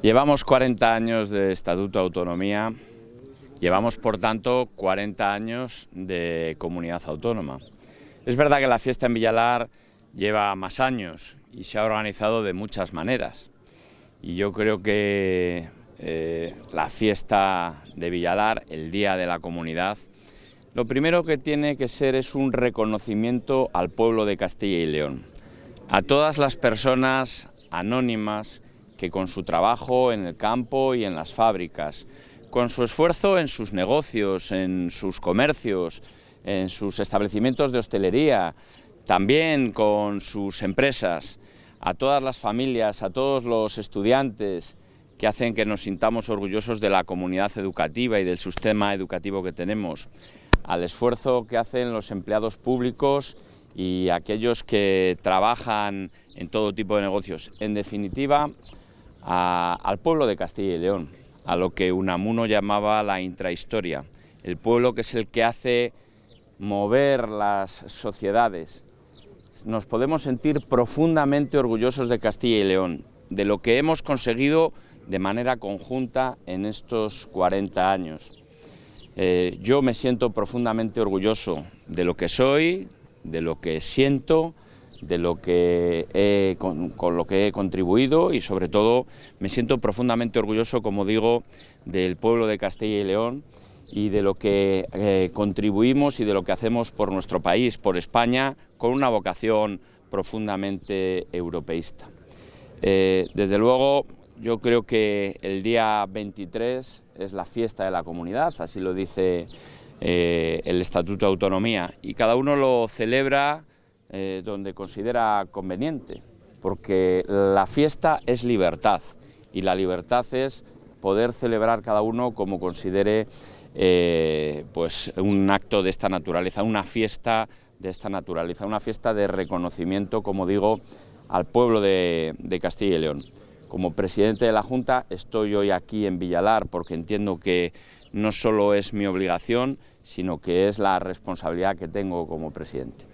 Llevamos 40 años de Estatuto de Autonomía, llevamos por tanto 40 años de comunidad autónoma. Es verdad que la fiesta en Villalar lleva más años y se ha organizado de muchas maneras. Y yo creo que eh, la fiesta de Villalar, el Día de la Comunidad, lo primero que tiene que ser es un reconocimiento al pueblo de Castilla y León, a todas las personas anónimas que con su trabajo en el campo y en las fábricas, con su esfuerzo en sus negocios, en sus comercios, en sus establecimientos de hostelería, también con sus empresas, a todas las familias, a todos los estudiantes que hacen que nos sintamos orgullosos de la comunidad educativa y del sistema educativo que tenemos, al esfuerzo que hacen los empleados públicos y aquellos que trabajan en todo tipo de negocios. En definitiva, al pueblo de Castilla y León, a lo que Unamuno llamaba la intrahistoria, el pueblo que es el que hace mover las sociedades. Nos podemos sentir profundamente orgullosos de Castilla y León, de lo que hemos conseguido de manera conjunta en estos 40 años. Eh, yo me siento profundamente orgulloso de lo que soy, de lo que siento, de lo que con, lo que he contribuido y sobre todo me siento profundamente orgulloso, como digo, del pueblo de Castilla y León y de lo que eh, contribuimos y de lo que hacemos por nuestro país, por España, con una vocación profundamente europeísta. Eh, desde luego, yo creo que el día 23 es la fiesta de la comunidad, así lo dice eh, el Estatuto de Autonomía, y cada uno lo celebra eh, donde considera conveniente, porque la fiesta es libertad, y la libertad es poder celebrar cada uno como considere eh, pues un acto de esta naturaleza, una fiesta de esta naturaleza, una fiesta de reconocimiento, como digo, al pueblo de Castilla y León. Como presidente de la Junta estoy hoy aquí en Villalar porque entiendo que no solo es mi obligación, sino que es la responsabilidad que tengo como presidente.